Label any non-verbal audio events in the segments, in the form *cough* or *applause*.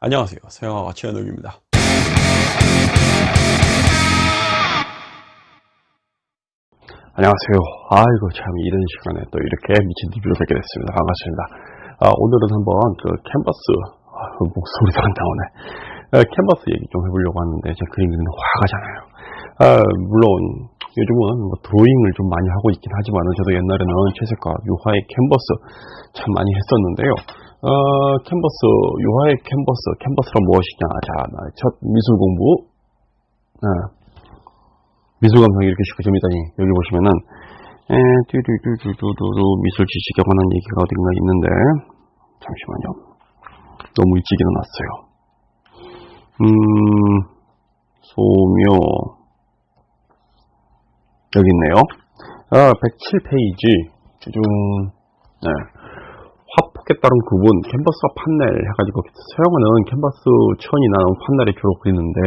안녕하세요. 서영아가 최현욱입니다. 안녕하세요. 아이고, 참, 이런 시간에 또 이렇게 미친 TV로 뵙게 됐습니다. 반갑습니다. 아, 오늘은 한번 그 캔버스, 아, 목소리가 안 나오네. 아, 캔버스 얘기 좀 해보려고 하는데, 제 그림 그리는 화가잖아요. 아, 물론, 요즘은 뭐 드로잉을 좀 많이 하고 있긴 하지만, 저도 옛날에는 채색과 유화의 캔버스 참 많이 했었는데요. 어, 캔버스, 유화의 캔버스, 캔버스란 무엇이냐. 자, 첫 미술 공부. 아, 미술 감성이 이렇게 쉽게 재밌다니. 여기 보시면은, 에, 뚜두두두두두 미술 지식에 관한 얘기가 어딘가 있는데, 잠시만요. 너무 일찍 일어났어요. 음, 소묘. 여기 있네요. 아, 107페이지. 쭈중, 네. 따른 구분, 캔버스와 판넬 해가지고 사용하는 캔버스 천이 나온 판넬에 주로 그리는데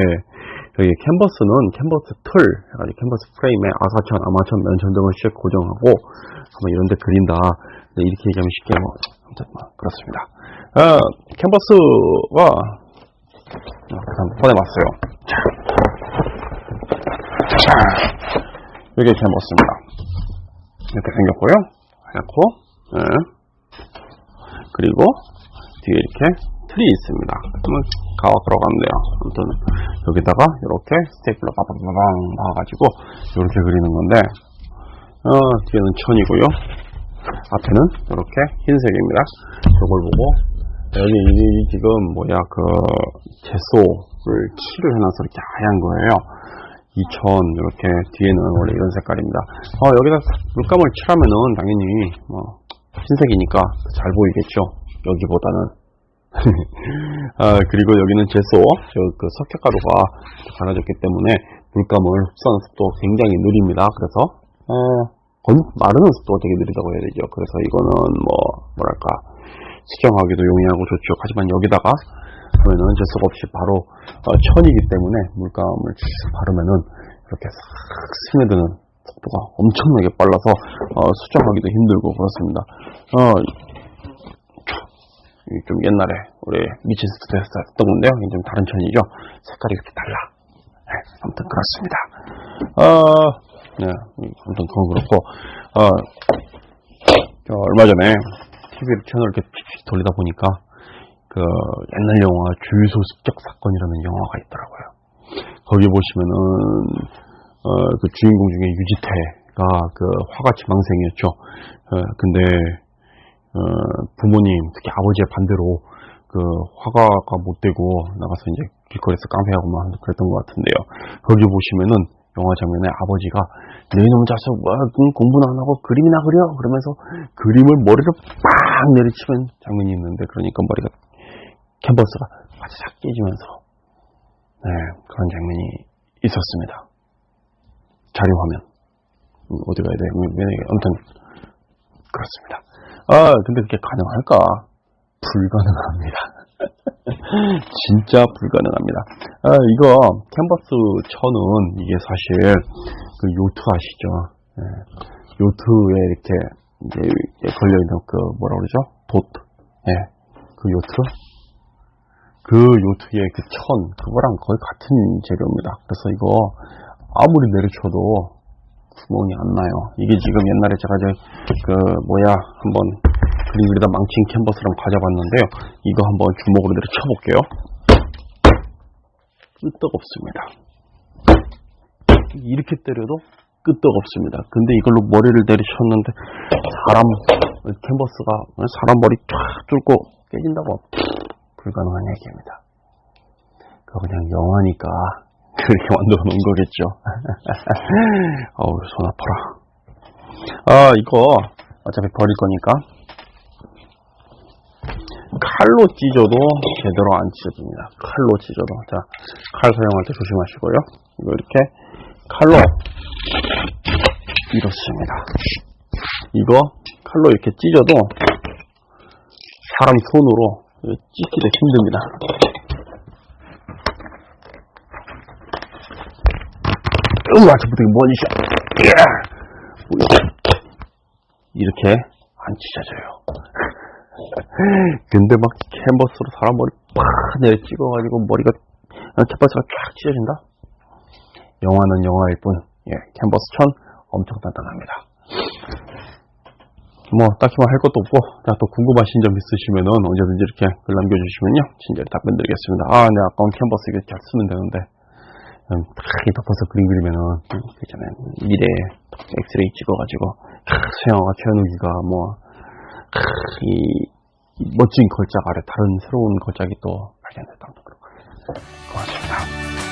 여기 캔버스는 캔버스 틀 해가지고 캔버스 프레임에 아사천, 아마천, 면천 등을 씩 고정하고 한번 이런 데 그린다. 네, 이렇게 얘기하면 쉽게 뭐뭐 그렇습니다. 아, 캔버스가 한번 꺼내봤어요. 자, 자, 이게 캔버스입니다. 이렇게 생겼고요. 하얗고, 네. 그리고 뒤에 이렇게 틀이 있습니다. 그러면 가와 들어가면 돼요. 아무튼 여기다가 이렇게 스테이플러 빠방빠방 박아가지고 이렇게 그리는 건데 어, 뒤에는 천이고요. 앞에는 이렇게 흰색입니다. 이걸 보고 여기 이 지금 뭐야 그 채소를 칠을 해놔서 이렇게 하얀 거예요. 이천 이렇게 뒤에는 원래 이런 색깔입니다. 어, 여기다 물감을 칠하면은 당연히 뭐 흰색이니까 잘 보이겠죠. 여기보다는. *laughs* 아, 그리고 여기는 제소, 저그 석회가루가 갈아졌기 때문에 물감을 흡수하는 속도가 굉장히 느립니다. 그래서, 어, 건, 마르는 속도가 되게 느리다고 해야 되죠. 그래서 이거는 뭐, 뭐랄까, 수정하기도 용이하고 좋죠. 하지만 여기다가 보면은 제소가 없이 바로 어, 천이기 때문에 물감을 쭉 바르면은 이렇게 싹 스며드는 속도가 엄청나게 빨라서 어, 수정하기도 힘들고 그렇습니다. 어, 좀 옛날에 우리 미친 스튜디오에서 했던 건데요. 좀 다른 천이죠. 색깔이 이렇게 달라. 네, 아무튼 그렇습니다. 어, 네, 아무튼 그건 그렇고 어, 얼마 전에 TV를 채널 이렇게 돌리다 보니까 그 옛날 영화 주유소 습격 사건이라는 영화가 있더라고요. 거기 보시면은 어, 그 주인공 중에 유지태가 그 화가치 망생이었죠. 어, 근데 어, 부모님 특히 아버지의 반대로 그 화가가 못 되고 나가서 이제 길거리에서 깡패하고 막 그랬던 것 같은데요. 거기 보시면은 영화 장면에 아버지가 너희놈 자식 뭐 공부는 안 하고 그림이나 그려 그러면서 그림을 머리를 빡 내리치는 장면이 있는데 그러니까 머리가 캔버스가 바짝 깨지면서 네, 그런 장면이 있었습니다. 자료 화면 어디 가야 돼? 아무튼 그렇습니다. 아 근데 그게 가능할까? 불가능합니다. *laughs* 진짜 불가능합니다. 아, 이거 캔버스 천은 이게 사실 그 요트 아시죠? 네. 요트에 이렇게 이제 걸려 있는 그 뭐라 그러죠? 보트. 예. 네. 그 요트. 그 요트의 그 천, 그거랑 거의 같은 재료입니다. 그래서 이거 아무리 내리쳐도 구멍이 안 나요. 이게 지금 옛날에 제가 이제 그 뭐야 한번 그림 그리다 망친 캔버스랑 가져봤는데요. 이거 한번 주먹으로 내려쳐볼게요. 끄떡 없습니다. 이렇게 때려도 끄떡 없습니다. 근데 이걸로 머리를 내리쳤는데 사람 캔버스가 사람 머리 쫙 뚫고 깨진다고 불가능한 얘기입니다. 그거 그냥 영화니까 그렇게 만들어 놓은 거겠죠. *laughs* 어우, 손 아파라. 아, 이거 어차피 버릴 거니까 칼로 찢어도 제대로 안 찢어집니다. 칼로 찢어도. 자, 칼 사용할 때 조심하시고요. 이거 이렇게 칼로 이렇습니다. 이거 칼로 이렇게 찢어도 사람 손으로 찢기도 힘듭니다. 으 아, 저부터 뭐지? 이렇게 안 찢어져요. 근데 막 캔버스로 사람 머리 팍 내려 찍어가지고 머리가 캔버스가 쫙 찢어진다. 영화는 영화일 뿐, 예, 캔버스 천 엄청 단단합니다. 뭐 딱히 뭐 할 것도 없고 자, 또 궁금하신 점 있으시면은 언제든지 이렇게 글 남겨주시면요 친절히 답변 드리겠습니다. 아, 내 아까운 캔버스 이게 잘 쓰면 되는데 음, 탁 덮어서 그림 그리면은 음, 그 있잖아요 미래에 엑스레이 찍어가지고 캬, 수영아가 최현욱이가 뭐 캬, 이, 이 멋진 걸작 아래 다른 새로운 걸작이 또 발견됐다. 고맙습니다.